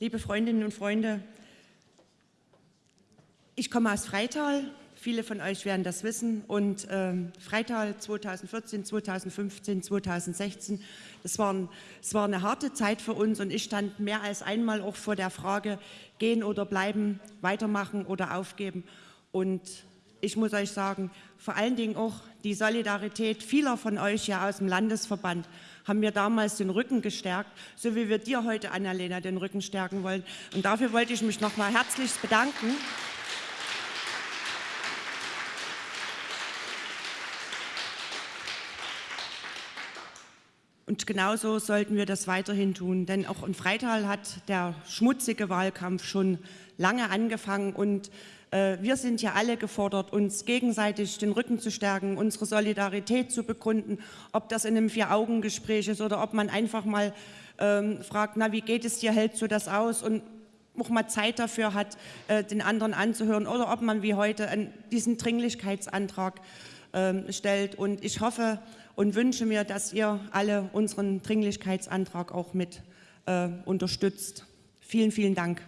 Liebe Freundinnen und Freunde, ich komme aus Freital, viele von euch werden das wissen. Und ähm, Freital 2014, 2015, 2016, das, waren, das war eine harte Zeit für uns. Und ich stand mehr als einmal auch vor der Frage, gehen oder bleiben, weitermachen oder aufgeben. Und ich muss euch sagen, vor allen Dingen auch die Solidarität vieler von euch ja aus dem Landesverband haben mir damals den Rücken gestärkt, so wie wir dir heute, Annalena, den Rücken stärken wollen. Und dafür wollte ich mich noch mal herzlich bedanken. Und genauso sollten wir das weiterhin tun, denn auch in Freital hat der schmutzige Wahlkampf schon lange angefangen und äh, wir sind ja alle gefordert, uns gegenseitig den Rücken zu stärken, unsere Solidarität zu begründen, ob das in einem Vier-Augen-Gespräch ist oder ob man einfach mal ähm, fragt, na, wie geht es dir, hältst du das aus? Und auch mal Zeit dafür hat, äh, den anderen anzuhören oder ob man wie heute diesen Dringlichkeitsantrag äh, stellt. Und ich hoffe und wünsche mir, dass ihr alle unseren Dringlichkeitsantrag auch mit äh, unterstützt. Vielen, vielen Dank.